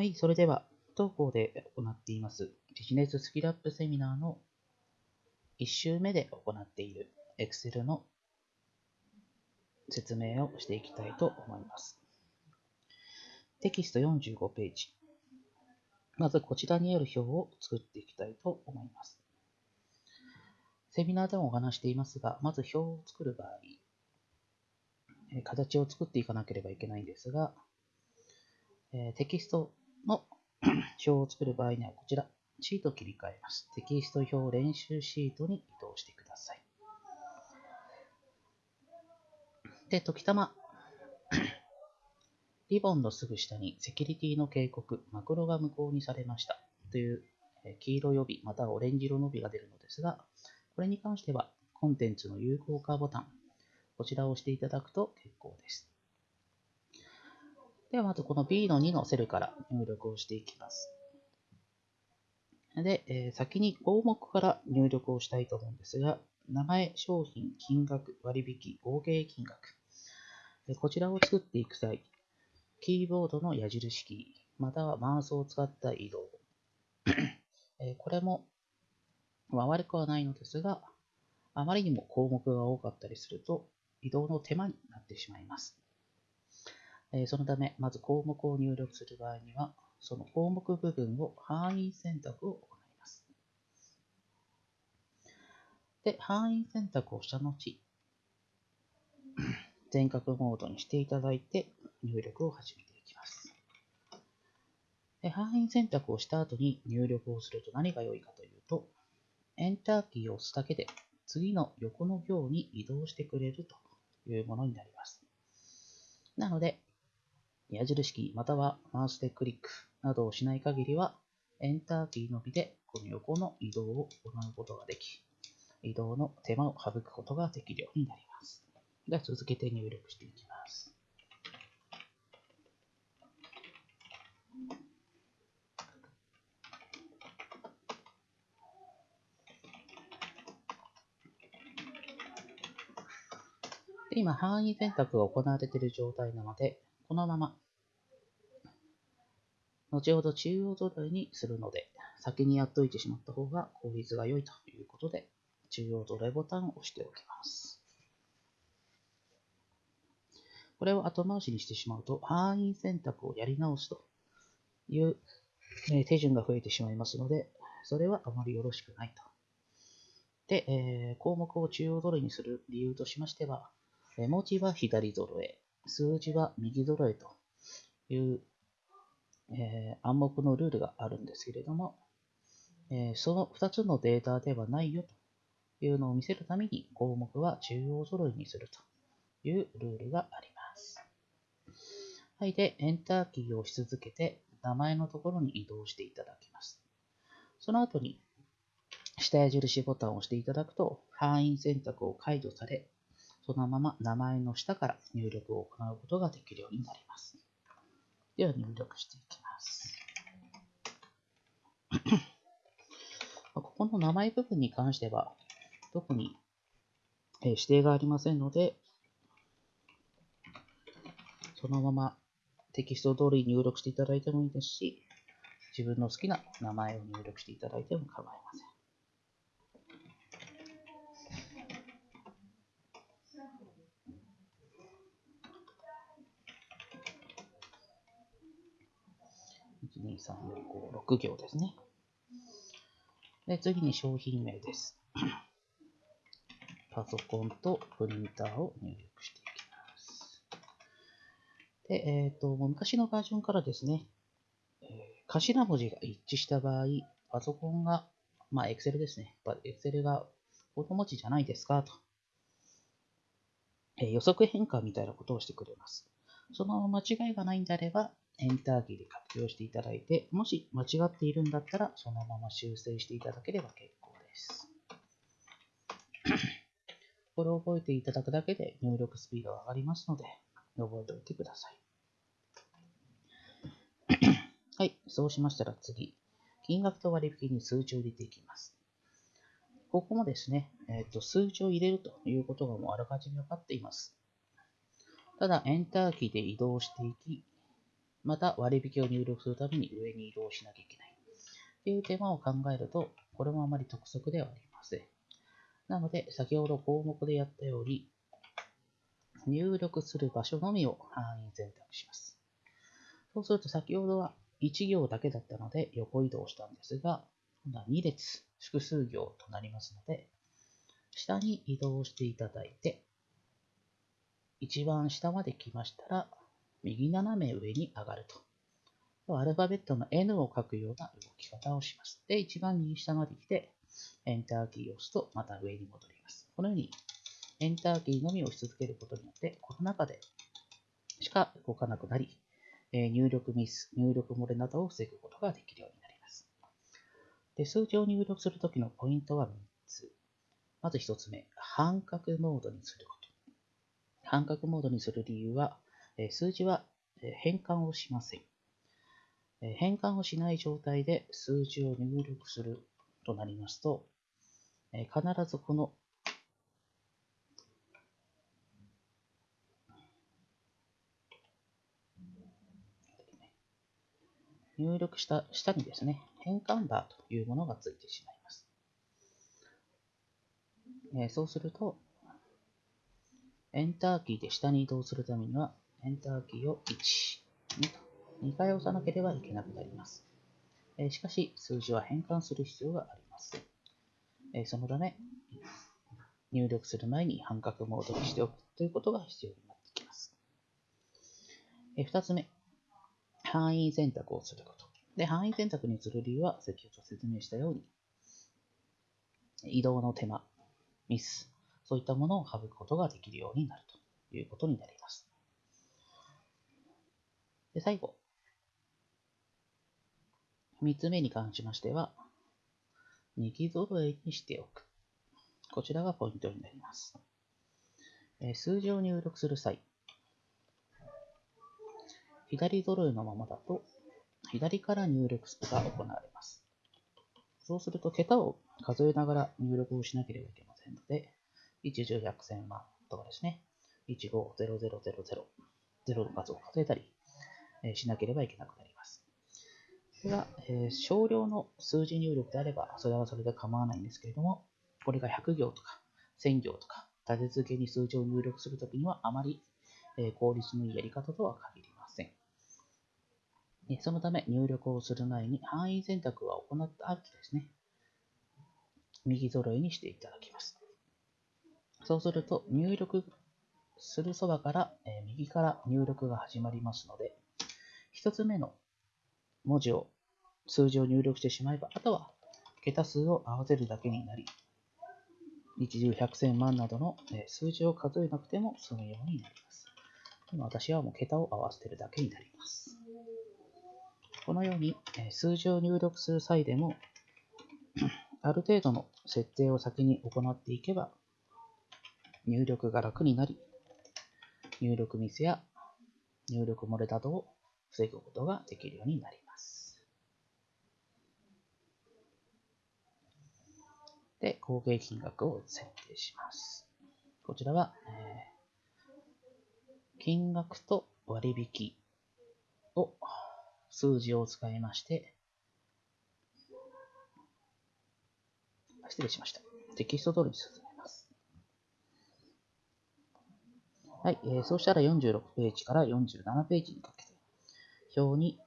はい、それでは、当校で行っていますビジネススキルアップセミナーの1週目で行っている Excel の説明をしていきたいと思います。テキスト45ページ。まずこちらにある表を作っていきたいと思います。セミナーでもお話していますが、まず表を作る場合、形を作っていかなければいけないんですが、テキストの 表を作る場合にはこちら、シート切り替えます。テキスト表練習シートに移動してください。で、時たま、リボンのすぐ下にセキュリティの警告、マクロが無効にされましたという黄色予備またはオレンジ色の帯が出るのですが、これに関してはコンテンツの有効化ボタン、こちらを押していただくと結構です。ではまずこの B の2のセルから入力をしていきます。で、えー、先に項目から入力をしたいと思うんですが、名前、商品、金額、割引、合計金額。こちらを作っていく際、キーボードの矢印キー、またはマウスを使った移動。えー、これも、まあ、悪くはないのですが、あまりにも項目が多かったりすると、移動の手間になってしまいます。え、そのため、まず項目を入力する場合には、その項目部分を範囲選択を行います。で、範囲選択をした後、全角モードにしていただいて入力を始めていきます。で範囲選択をした後に入力をすると何が良いかというと、エンターキーを押すだけで次の横の行に移動してくれるというものになります。なので、矢印キーまたはマウスでクリックなどをしない限りは、エンターキーのみでこの横の移動を行うことができ、移動の手間を省くことができるようになります。では続けて入力していきます。で今、範囲選択が行われている状態なので、このまま、後ほど中央土台にするので、先にやっといてしまった方が効率が良いということで、中央土台ボタンを押しておきます。これを後回しにしてしまうと、範囲選択をやり直すという手順が増えてしまいますので、それはあまりよろしくないと。で、えー、項目を中央揃えにする理由としましては、文字は左揃え、数字は右揃えという、えー、暗黙のルールがあるんですけれども、えー、その2つのデータではないよというのを見せるために項目は中央揃いにするというルールがあります。はい。で、エンターキーを押し続けて名前のところに移動していただきます。その後に下矢印ボタンを押していただくと範囲選択を解除され、そのまま名前の下から入力を行うことができるようになります。では入力していきます。ここの名前部分に関しては、特に指定がありませんので、そのままテキスト通り入力していただいてもいいですし、自分の好きな名前を入力していただいても構いません。1、2、3、4、5、6行ですね。で、次に商品名です。パソコンとプリンターを入力していきます。で、えっ、ー、と、昔のバージョンからですね、えー、頭文字が一致した場合、パソコンが、まあ、Excel ですね。Excel が子文字じゃないですかと、え、予測変換みたいなことをしてくれます。その間違いがないんであれば、エンターキーで活用していただいて、もし間違っているんだったら、そのまま修正していただければ結構です。これを覚えていただくだけで入力スピードが上がりますので、覚えておいてください。はい、そうしましたら次、金額と割引に数値を入れていきます。ここもですね、えーと、数値を入れるということがもうあらかじめ分かっています。ただ、エンターキーで移動していき、また割引を入力するために上に移動しなきゃいけないという手間を考えると、これもあまり得策ではありません。なので、先ほど項目でやったように、入力する場所のみを範囲選択します。そうすると先ほどは1行だけだったので横移動したんですが、今度は2列、複数行となりますので、下に移動していただいて、一番下まで来ましたら、右斜め上に上がると。アルファベットの N を書くような動き方をします。で、一番右下まで来て、エンターキーを押すと、また上に戻ります。このように、エンターキーのみを押し続けることによって、この中でしか動かなくなり、入力ミス、入力漏れなどを防ぐことができるようになります。で数字を入力するときのポイントは3つ。まず1つ目、半角モードにすること。半角モードにする理由は、数字は変換をしません。変換をしない状態で数字を入力するとなりますと、必ずこの入力した下にですね、変換バーというものがついてしまいます。そうすると、エンターキーで下に移動するためには、エンターキーを1、2と2回押さなければいけなくなります。えしかし、数字は変換する必要があります。えそのため、入力する前に半角モードにしておくということが必要になってきます。え2つ目、範囲選択をすること。で、範囲選択にする理由は、先ほど説明したように、移動の手間、ミス、そういったものを省くことができるようになるということになります。で、最後。三つ目に関しましては、右揃えにしておく。こちらがポイントになります。数字を入力する際、左揃えのままだと、左から入力が行われます。そうすると、桁を数えながら入力をしなければいけませんので、1、10、100、1000万とかですね、1、5、0、0、0、0、0の数を数えたり、しなければいけなくなります。これが、えー、少量の数字入力であれば、それはそれで構わないんですけれども、これが100行とか1000行とか、立て続けに数字を入力するときには、あまり、え効率のいいやり方とは限りそのため入力をする前に範囲選択は行った後ですね、右揃えにしていただきます。そうすると入力するそばから、え右から入力が始まりますので、1つ目の文字を、数字を入力してしまえば、あとは桁数を合わせるだけになり、一重百千万などの数字を数えなくても済むようになります。今私はもう桁を合わせてるだけになります。このように数字を入力する際でも、ある程度の設定を先に行っていけば、入力が楽になり、入力ミスや入力漏れなどを防ぐことができるようになります。で、合計金額を設定します。こちらは、えー、金額と割引を数字を使いまして、失礼しました。テキスト通りに進めます。はい、えー、そうしたら46ページから47ページにかけて、表に、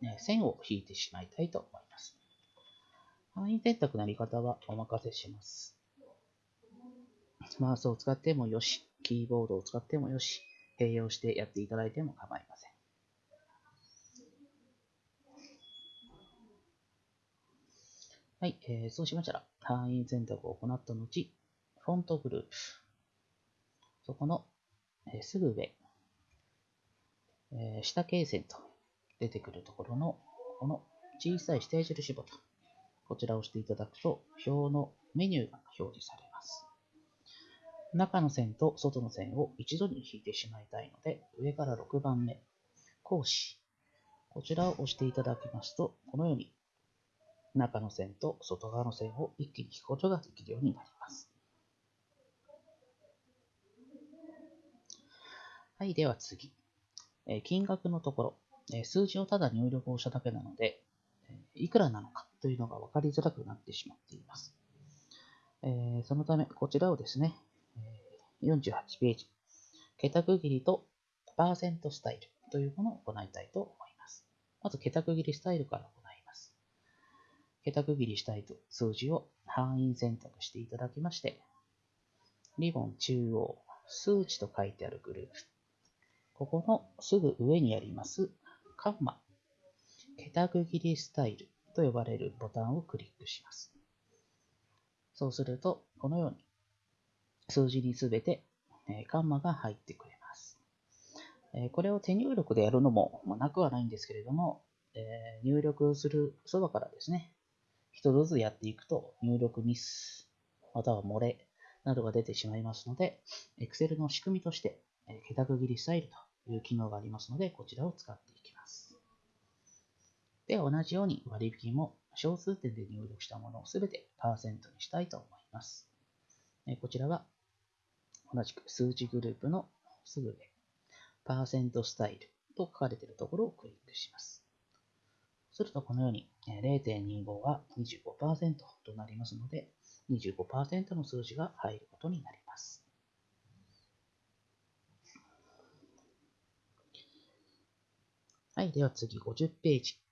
ね、線を引いてしまいたいと思います。範囲選択のやり方はお任せします。マウスを使ってもよし、キーボードを使ってもよし、併用してやっていただいても構いません。はい、えー、そうしましたら、範囲選択を行った後、フォントグループ。そこの、えー、すぐ上、えー、下形線と出てくるところの、この小さい下矢印ボタン。こちらを押していただくと、表のメニューが表示されます。中の線と外の線を一度に引いてしまいたいので、上から6番目、講師。こちらを押していただきますと、このように中の線と外側の線を一気に引くことができるようになります。はい、では次。え金額のところ。え数字をただ入力をしただけなので、いくらなのかというのが分かりづらくなってしまっています。えそのため、こちらをですね、48ページ、桁区切りとパーセントスタイルというものを行いたいと思います。まず、桁区切りスタイルから行います。桁区切りしたいと数字を範囲選択していただきまして、リボン中央、数値と書いてあるグループ。ここのすぐ上にありますカンマ、桁区切りスタイルと呼ばれるボタンをクリックします。そうすると、このように数字にすべてカンマが入ってくれます。これを手入力でやるのもなくはないんですけれども、入力するそばからですね、一つずつやっていくと入力ミス、または漏れなどが出てしまいますので、Excel の仕組みとして、桁区切りスタイルという機能がありますので、こちらを使って。で同じように割引も小数点で入力したものをすべてパーセントにしたいと思います。こちらは同じく数字グループのすぐ上、パーセントスタイルと書かれているところをクリックします。するとこのように0.25は25%となりますので、25%の数字が入ることになります。はい、では次50ページ。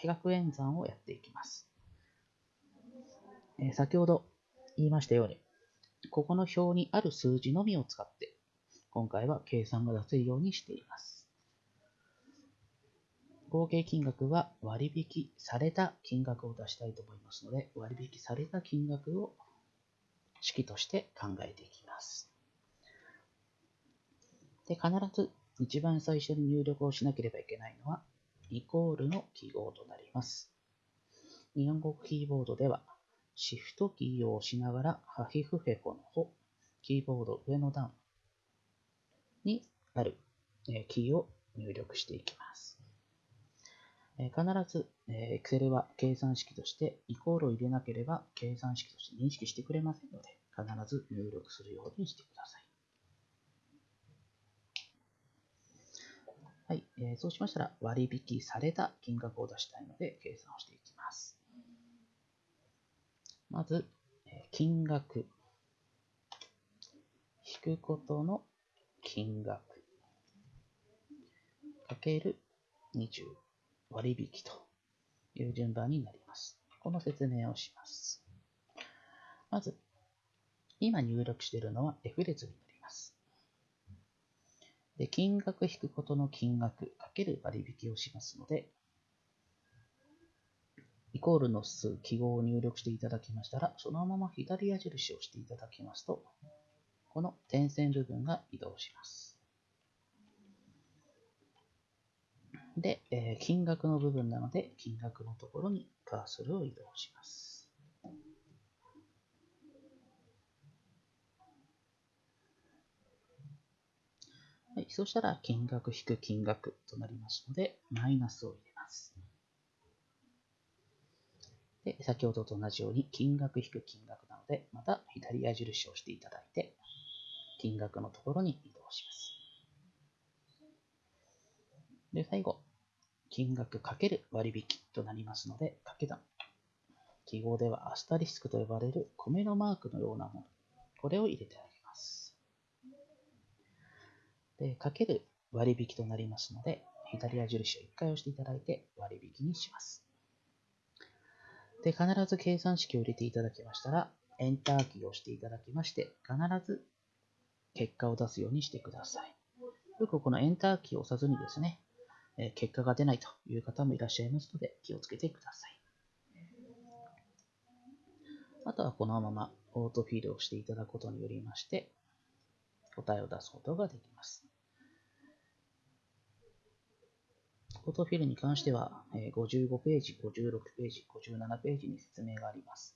比較演算をやっていきます。え、先ほど言いましたように、ここの表にある数字のみを使って、今回は計算が出せるようにしています。合計金額は割引された金額を出したいと思いますので、割引された金額を式として考えていきます。で、必ず一番最初に入力をしなければいけないのは、イコールの記号となります。日本語キーボードでは、シフトキーを押しながら、ハヒフヘコの方、キーボード上の段にあるキーを入力していきます。必ず、Excel は計算式としてイコールを入れなければ計算式として認識してくれませんので、必ず入力するようにしてください。はい、えー、そうしましたら割引された金額を出したいので計算をしていきます。まず、え金額、引くことの金額、かける20割引という順番になります。この説明をします。まず、今入力しているのは F 列になります。で、金額引くことの金額かける割引をしますので、イコールの数、記号を入力していただきましたら、そのまま左矢印をしていただきますと、この点線部分が移動します。で、えー、金額の部分なので、金額のところにカーソルを移動します。そしたら、金額引く金額となりますので、マイナスを入れます。で、先ほどと同じように、金額引く金額なので、また左矢印をしていただいて、金額のところに移動します。で、最後、金額かける割引となりますので、掛け算。記号ではアスタリスクと呼ばれる米のマークのようなもの。これを入れてあげます。で、かける割引となりますので、左矢印を1回押していただいて割引にします。で、必ず計算式を入れていただきましたら、エンターキーを押していただきまして、必ず結果を出すようにしてください。よくこのエンターキーを押さずにですね、え結果が出ないという方もいらっしゃいますので気をつけてください。あとはこのままオートフィールをしていただくことによりまして答えを出すことができます。オートフィルに関しては55ページ、56ページ、57ページに説明があります。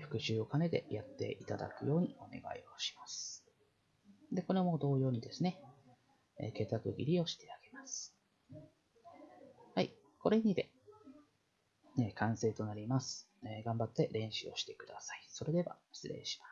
復習を兼ねてやっていただくようにお願いをします。で、これも同様にですね、え、桁区切りをしてあげます。はい、これにで、ね、完成となります、頑張って練習をしてください。それでは失礼します。